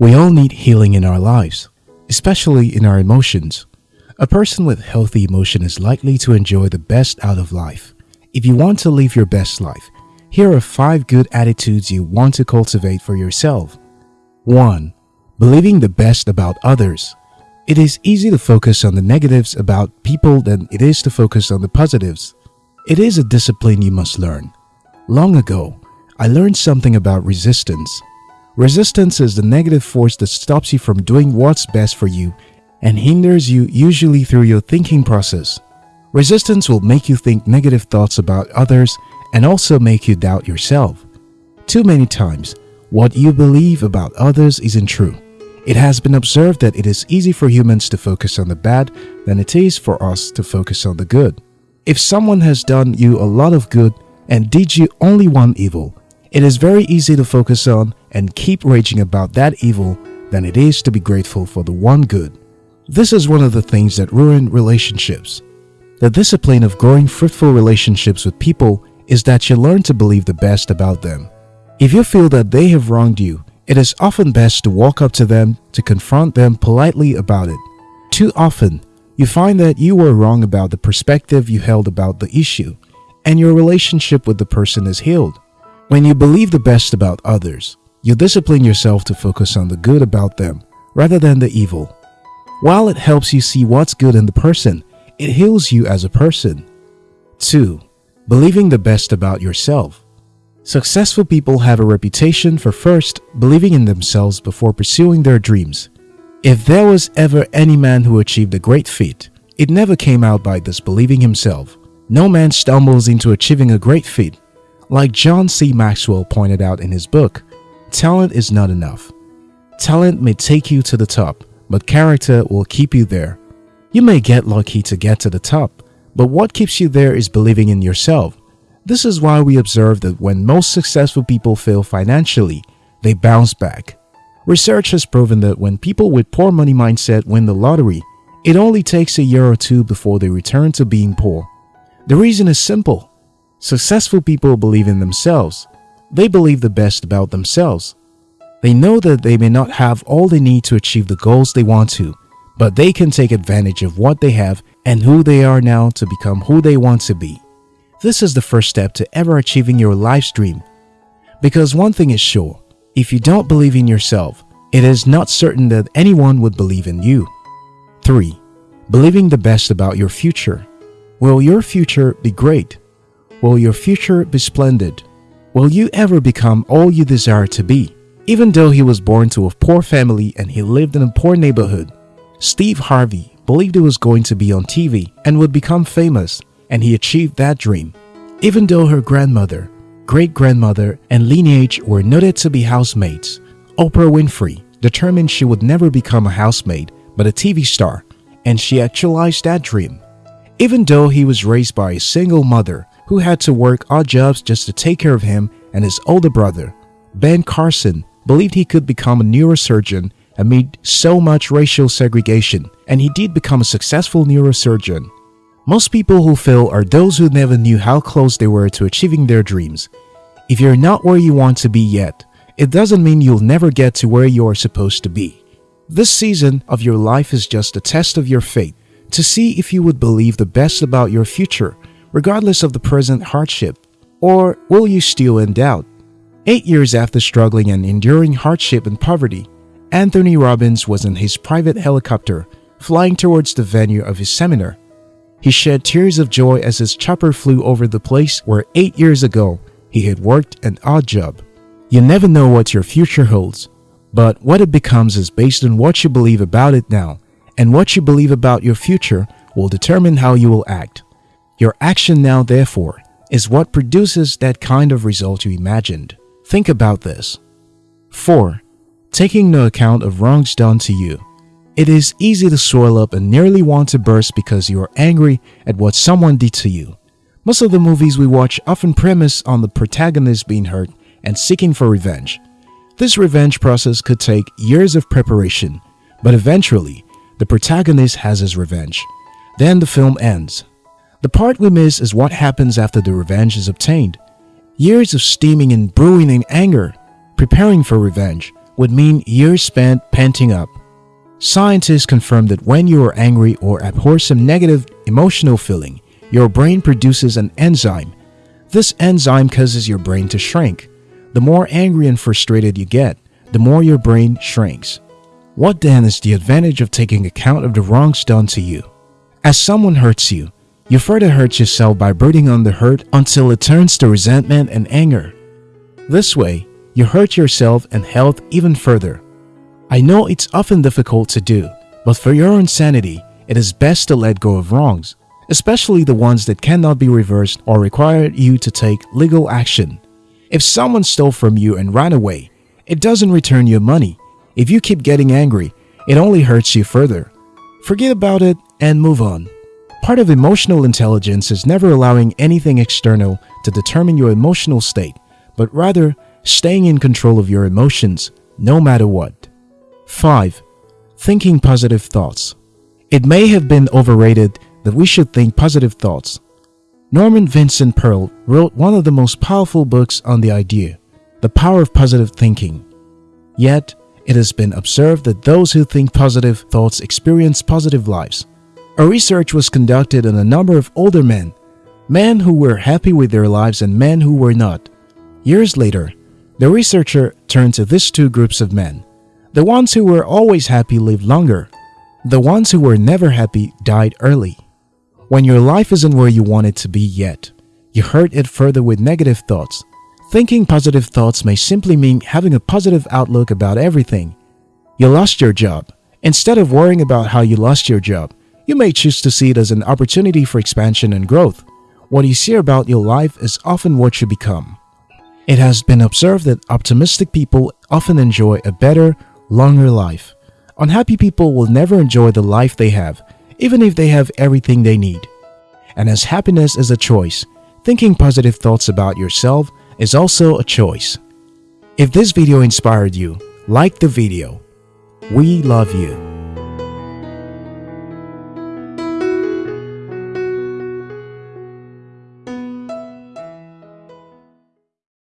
We all need healing in our lives, especially in our emotions. A person with healthy emotion is likely to enjoy the best out of life. If you want to live your best life, here are 5 good attitudes you want to cultivate for yourself. 1. Believing the best about others. It is easy to focus on the negatives about people than it is to focus on the positives. It is a discipline you must learn. Long ago, I learned something about resistance. Resistance is the negative force that stops you from doing what's best for you and hinders you usually through your thinking process. Resistance will make you think negative thoughts about others and also make you doubt yourself. Too many times, what you believe about others isn't true. It has been observed that it is easy for humans to focus on the bad than it is for us to focus on the good. If someone has done you a lot of good and did you only one evil, it is very easy to focus on and keep raging about that evil than it is to be grateful for the one good. This is one of the things that ruin relationships. The discipline of growing fruitful relationships with people is that you learn to believe the best about them. If you feel that they have wronged you, it is often best to walk up to them to confront them politely about it. Too often, you find that you were wrong about the perspective you held about the issue, and your relationship with the person is healed. When you believe the best about others, you discipline yourself to focus on the good about them rather than the evil. While it helps you see what's good in the person, it heals you as a person. 2. Believing the best about yourself. Successful people have a reputation for first believing in themselves before pursuing their dreams. If there was ever any man who achieved a great feat, it never came out by disbelieving himself. No man stumbles into achieving a great feat like John C. Maxwell pointed out in his book, talent is not enough. Talent may take you to the top, but character will keep you there. You may get lucky to get to the top, but what keeps you there is believing in yourself. This is why we observe that when most successful people fail financially, they bounce back. Research has proven that when people with poor money mindset win the lottery, it only takes a year or two before they return to being poor. The reason is simple. Successful people believe in themselves. They believe the best about themselves. They know that they may not have all they need to achieve the goals they want to, but they can take advantage of what they have and who they are now to become who they want to be. This is the first step to ever achieving your life's dream. Because one thing is sure, if you don't believe in yourself, it is not certain that anyone would believe in you. 3. Believing the best about your future. Will your future be great? Will your future be splendid? Will you ever become all you desire to be? Even though he was born to a poor family and he lived in a poor neighborhood, Steve Harvey believed he was going to be on TV and would become famous, and he achieved that dream. Even though her grandmother, great grandmother, and lineage were noted to be housemates, Oprah Winfrey determined she would never become a housemaid but a TV star, and she actualized that dream. Even though he was raised by a single mother who had to work odd jobs just to take care of him and his older brother. Ben Carson believed he could become a neurosurgeon amid so much racial segregation, and he did become a successful neurosurgeon. Most people who fail are those who never knew how close they were to achieving their dreams. If you're not where you want to be yet, it doesn't mean you'll never get to where you are supposed to be. This season of your life is just a test of your faith to see if you would believe the best about your future regardless of the present hardship? Or will you still in doubt? Eight years after struggling and enduring hardship and poverty, Anthony Robbins was in his private helicopter flying towards the venue of his seminar. He shed tears of joy as his chopper flew over the place where eight years ago he had worked an odd job. You never know what your future holds, but what it becomes is based on what you believe about it now, and what you believe about your future will determine how you will act. Your action now, therefore, is what produces that kind of result you imagined. Think about this. 4. Taking no account of wrongs done to you. It is easy to swell up and nearly want to burst because you are angry at what someone did to you. Most of the movies we watch often premise on the protagonist being hurt and seeking for revenge. This revenge process could take years of preparation, but eventually, the protagonist has his revenge. Then the film ends. The part we miss is what happens after the revenge is obtained. Years of steaming and brewing in anger, preparing for revenge, would mean years spent panting up. Scientists confirm that when you are angry or abhor some negative emotional feeling, your brain produces an enzyme. This enzyme causes your brain to shrink. The more angry and frustrated you get, the more your brain shrinks. What then is the advantage of taking account of the wrongs done to you? As someone hurts you, you further hurt yourself by brooding on the hurt until it turns to resentment and anger. This way, you hurt yourself and health even further. I know it's often difficult to do, but for your own sanity, it is best to let go of wrongs, especially the ones that cannot be reversed or require you to take legal action. If someone stole from you and ran away, it doesn't return your money. If you keep getting angry, it only hurts you further. Forget about it and move on. Part of emotional intelligence is never allowing anything external to determine your emotional state, but rather staying in control of your emotions no matter what. 5. Thinking positive thoughts. It may have been overrated that we should think positive thoughts. Norman Vincent Peale wrote one of the most powerful books on the idea, The Power of Positive Thinking. Yet, it has been observed that those who think positive thoughts experience positive lives. A research was conducted on a number of older men, men who were happy with their lives and men who were not. Years later, the researcher turned to these two groups of men. The ones who were always happy lived longer. The ones who were never happy died early. When your life isn't where you want it to be yet, you hurt it further with negative thoughts. Thinking positive thoughts may simply mean having a positive outlook about everything. You lost your job. Instead of worrying about how you lost your job, you may choose to see it as an opportunity for expansion and growth. What you see about your life is often what you become. It has been observed that optimistic people often enjoy a better, longer life. Unhappy people will never enjoy the life they have, even if they have everything they need. And as happiness is a choice, thinking positive thoughts about yourself is also a choice. If this video inspired you, like the video. We love you.